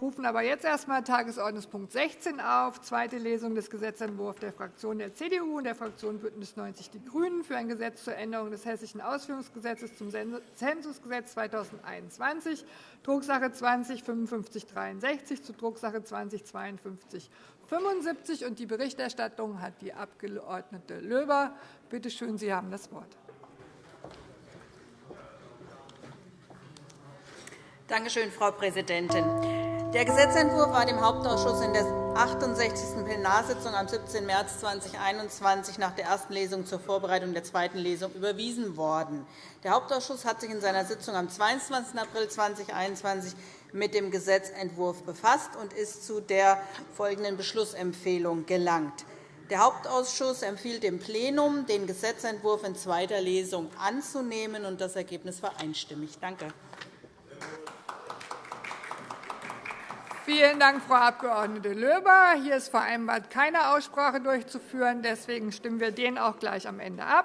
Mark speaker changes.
Speaker 1: rufen aber jetzt erst einmal Tagesordnungspunkt 16 auf, zweite Lesung des Gesetzentwurfs der Fraktion der CDU und der Fraktion BÜNDNIS 90 die GRÜNEN für ein Gesetz zur Änderung des Hessischen Ausführungsgesetzes zum Zensusgesetz 2021, Drucksache 20-5563 zu Drucksache 20-5275. Die Berichterstattung hat die Abg. Löber. Bitte schön, Sie haben das Wort.
Speaker 2: Danke schön, Frau Präsidentin. Der Gesetzentwurf war dem Hauptausschuss in der 68. Plenarsitzung am 17. März 2021 nach der ersten Lesung zur Vorbereitung der zweiten Lesung überwiesen worden. Der Hauptausschuss hat sich in seiner Sitzung am 22. April 2021 mit dem Gesetzentwurf befasst und ist zu der folgenden Beschlussempfehlung gelangt. Der Hauptausschuss empfiehlt dem Plenum, den Gesetzentwurf in zweiter Lesung anzunehmen. Das Ergebnis war einstimmig. Danke.
Speaker 1: Vielen Dank, Frau Abg. Löber. Hier ist vereinbart, keine Aussprache durchzuführen. Deswegen stimmen wir den auch gleich am Ende ab.